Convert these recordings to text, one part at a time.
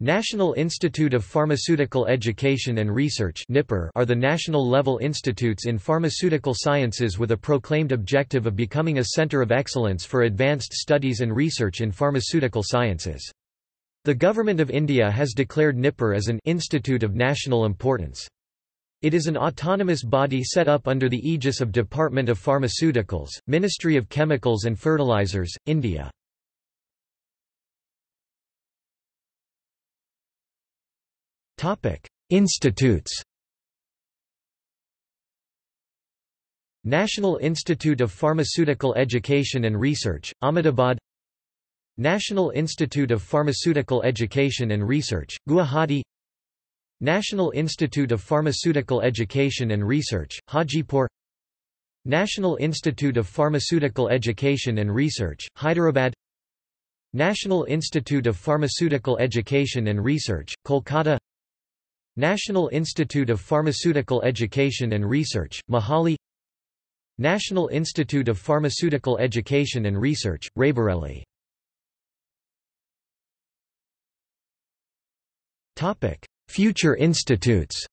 National Institute of Pharmaceutical Education and Research are the national-level institutes in pharmaceutical sciences with a proclaimed objective of becoming a center of excellence for advanced studies and research in pharmaceutical sciences. The Government of India has declared NIPER as an institute of national importance. It is an autonomous body set up under the aegis of Department of Pharmaceuticals, Ministry of Chemicals and Fertilizers, India. Institutes. National Institute of Pharmaceutical Education and Research, Ahmedabad. National Institute of Pharmaceutical Education and Research, Guwahati. National Institute of Pharmaceutical Education and Research, Hajipur. National Institute of Pharmaceutical Education and Research, Hyderabad. National Institute of Pharmaceutical Education and Research, Kolkata National Institute of Pharmaceutical Education and Research, Mohali National Institute of Pharmaceutical Education and Research, Raebareli Future institutes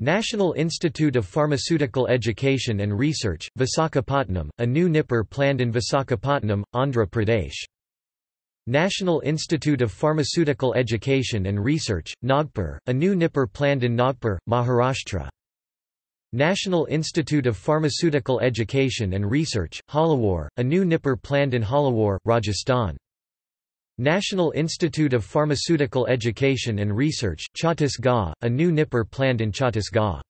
National Institute of Pharmaceutical Education and Research, Visakhapatnam, a new NIPER planned in Visakhapatnam, Andhra Pradesh National Institute of Pharmaceutical Education and Research, Nagpur, a new NIPER planned in Nagpur, Maharashtra. National Institute of Pharmaceutical Education and Research, Jhalawar, a new NIPER planned in Jhalawar, Rajasthan. National Institute of Pharmaceutical Education and Research, Chhattisgarh, a new NIPER planned in Chhattisgarh.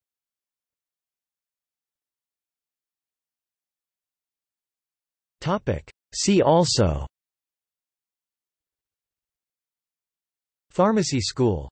See also Pharmacy school